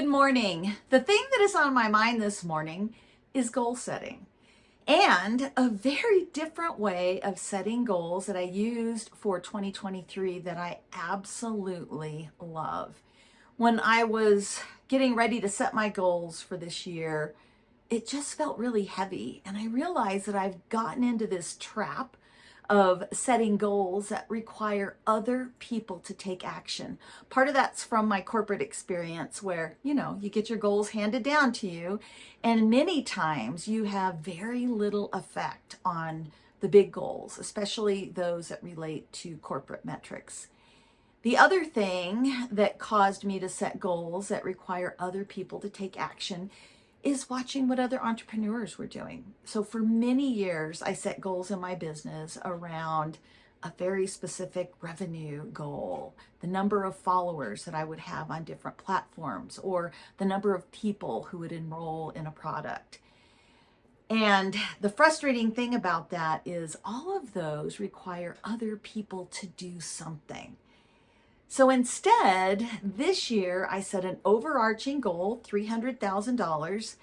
Good morning. The thing that is on my mind this morning is goal setting and a very different way of setting goals that I used for 2023 that I absolutely love. When I was getting ready to set my goals for this year, it just felt really heavy. And I realized that I've gotten into this trap of setting goals that require other people to take action. Part of that's from my corporate experience where, you know, you get your goals handed down to you and many times you have very little effect on the big goals, especially those that relate to corporate metrics. The other thing that caused me to set goals that require other people to take action is watching what other entrepreneurs were doing. So for many years, I set goals in my business around a very specific revenue goal, the number of followers that I would have on different platforms, or the number of people who would enroll in a product. And the frustrating thing about that is all of those require other people to do something. So instead, this year I set an overarching goal, $300,000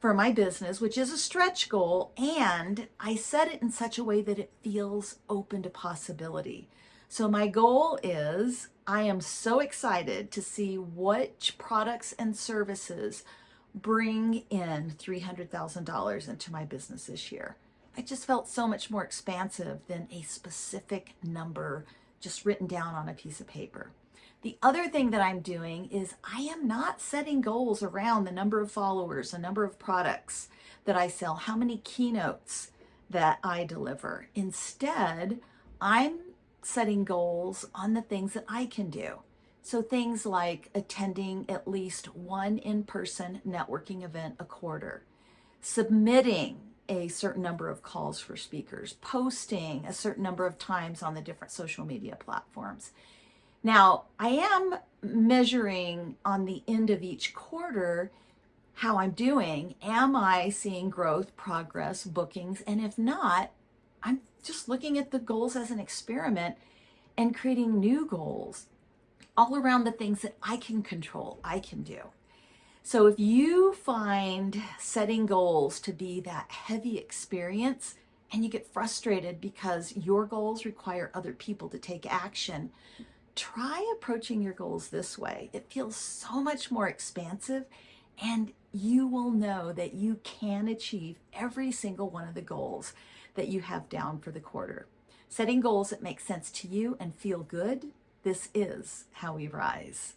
for my business, which is a stretch goal, and I set it in such a way that it feels open to possibility. So my goal is I am so excited to see which products and services bring in $300,000 into my business this year. I just felt so much more expansive than a specific number just written down on a piece of paper. The other thing that I'm doing is I am not setting goals around the number of followers, the number of products that I sell, how many keynotes that I deliver. Instead, I'm setting goals on the things that I can do. So things like attending at least one in-person networking event a quarter, submitting a certain number of calls for speakers, posting a certain number of times on the different social media platforms. Now, I am measuring on the end of each quarter how I'm doing. Am I seeing growth, progress, bookings? And if not, I'm just looking at the goals as an experiment and creating new goals all around the things that I can control, I can do. So if you find setting goals to be that heavy experience and you get frustrated because your goals require other people to take action, try approaching your goals this way. It feels so much more expansive and you will know that you can achieve every single one of the goals that you have down for the quarter. Setting goals that make sense to you and feel good, this is how we rise.